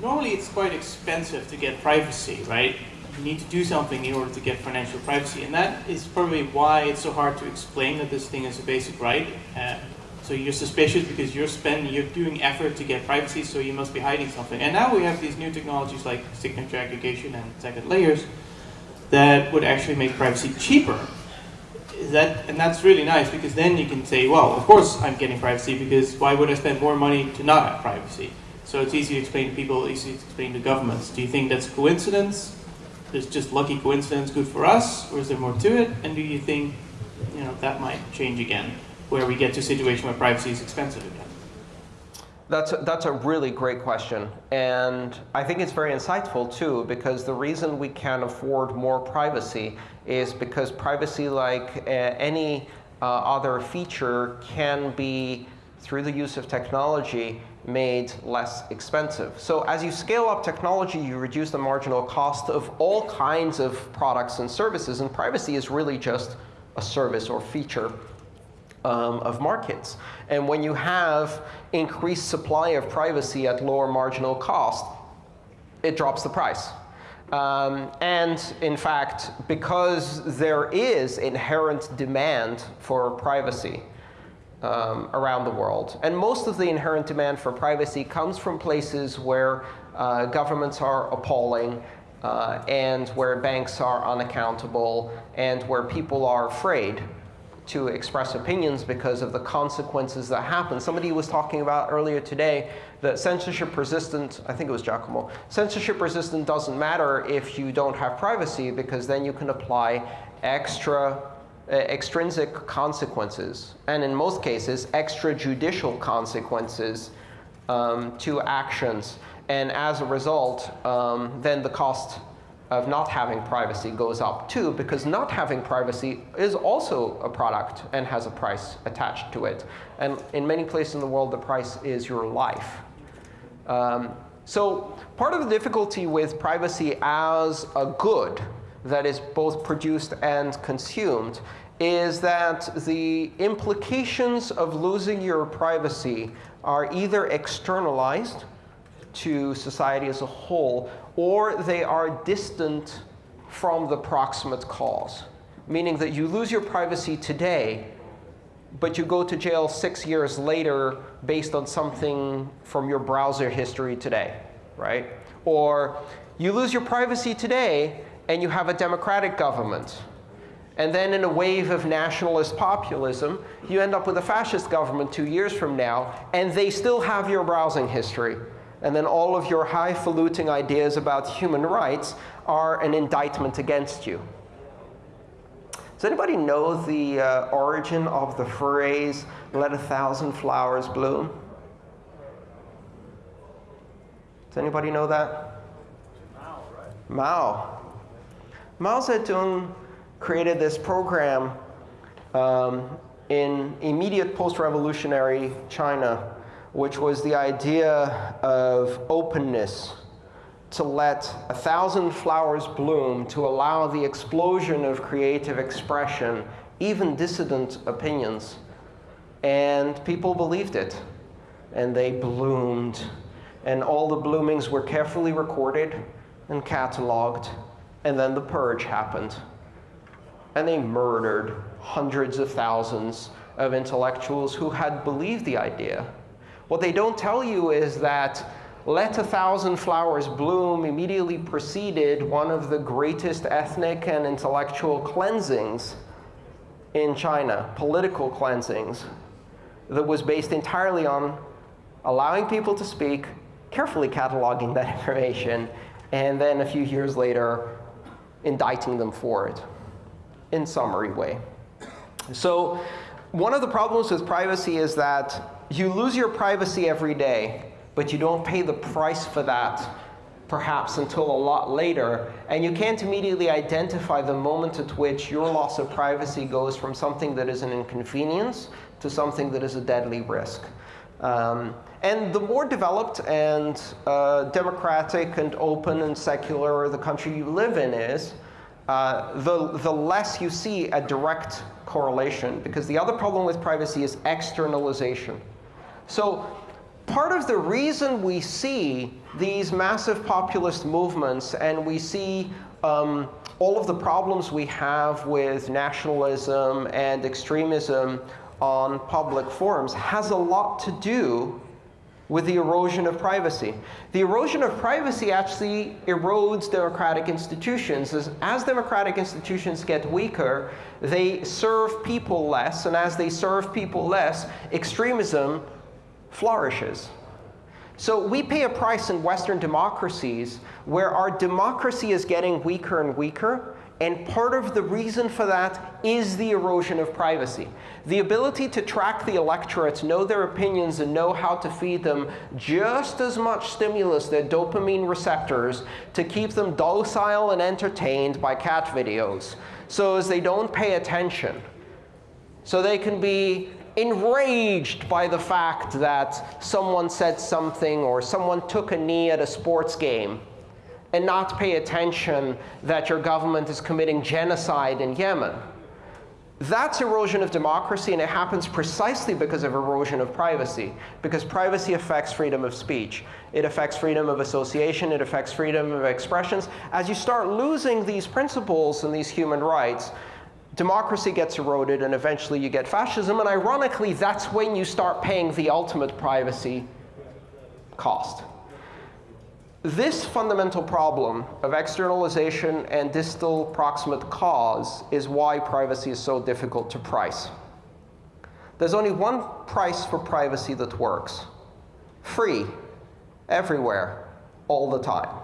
normally it's quite expensive to get privacy, right? You need to do something in order to get financial privacy. And that is probably why it's so hard to explain that this thing is a basic right. Uh, so you're suspicious because you're spending, you're doing effort to get privacy, so you must be hiding something. And now we have these new technologies like signature aggregation and second layers that would actually make privacy cheaper. That, and that's really nice because then you can say, well, of course I'm getting privacy because why would I spend more money to not have privacy? So it's easy to explain to people, easy to explain to governments. Do you think that's coincidence? Is just lucky coincidence good for us, or is there more to it? And do you think you know, that might change again, where we get to a situation where privacy is expensive again? That's a, that's a really great question. And I think it's very insightful, too, because the reason we can afford more privacy is because privacy, like uh, any uh, other feature, can be, through the use of technology, made less expensive. So as you scale up technology, you reduce the marginal cost of all kinds of products and services. And privacy is really just a service or feature um, of markets. And when you have increased supply of privacy at lower marginal cost, it drops the price. Um, and in fact, because there is inherent demand for privacy, um, around the world. And most of the inherent demand for privacy comes from places where uh, governments are appalling, uh, and where banks are unaccountable, and where people are afraid to express opinions because of the consequences that happen. Somebody was talking about earlier today that censorship resistant, I think it was Giacomo, censorship resistant doesn't matter if you don't have privacy because then you can apply extra extrinsic consequences, and in most cases, extrajudicial consequences um, to actions. And as a result, um, then the cost of not having privacy goes up too, because not having privacy is also a product and has a price attached to it. And in many places in the world, the price is your life. Um, so part of the difficulty with privacy as a good that is both produced and consumed is that the implications of losing your privacy are either externalized to society as a whole, or they are distant from the proximate cause. Meaning that you lose your privacy today, but you go to jail six years later based on something from your browser history today, right? Or you lose your privacy today, and you have a democratic government. And then in a wave of nationalist populism, you end up with a fascist government two years from now, and they still have your browsing history. And then all of your highfalutin ideas about human rights are an indictment against you. Does anybody know the uh, origin of the phrase, let a thousand flowers bloom? Does anybody know that? Mao, right? Mao. Mao Zedong created this program um, in immediate post-revolutionary China, which was the idea of openness to let a thousand flowers bloom to allow the explosion of creative expression, even dissident opinions. And people believed it. And they bloomed. And all the bloomings were carefully recorded and cataloged and then the purge happened. And they murdered hundreds of thousands of intellectuals who had believed the idea. What they don't tell you is that let a thousand flowers bloom immediately preceded one of the greatest ethnic and intellectual cleansings in China, political cleansings, that was based entirely on allowing people to speak, carefully cataloging that information, and then a few years later, indicting them for it in summary way. So one of the problems with privacy is that you lose your privacy every day, but you don't pay the price for that perhaps until a lot later. And you can't immediately identify the moment at which your loss of privacy goes from something that is an inconvenience to something that is a deadly risk. Um, and the more developed and uh, democratic and open and secular the country you live in is, uh, the, the less you see a direct correlation. Because the other problem with privacy is externalization. So part of the reason we see these massive populist movements and we see um, all of the problems we have with nationalism and extremism on public forums has a lot to do with the erosion of privacy. The erosion of privacy actually erodes democratic institutions. As, as, democratic institutions get weaker, they serve people less, and as they serve people less, extremism flourishes. So we pay a price in Western democracies where our democracy is getting weaker and weaker, and part of the reason for that is the erosion of privacy. The ability to track the electorate, know their opinions, and know how to feed them just as much stimulus, their dopamine receptors, to keep them docile and entertained by cat videos, so as they don't pay attention. So they can be enraged by the fact that someone said something or someone took a knee at a sports game and not pay attention that your government is committing genocide in Yemen. That's erosion of democracy, and it happens precisely because of erosion of privacy, because privacy affects freedom of speech. It affects freedom of association. It affects freedom of expressions. As you start losing these principles and these human rights, democracy gets eroded, and eventually you get fascism. And ironically, that's when you start paying the ultimate privacy cost. This fundamental problem of externalization and distal proximate cause is why privacy is so difficult to price. There's only one price for privacy that works. Free, everywhere, all the time.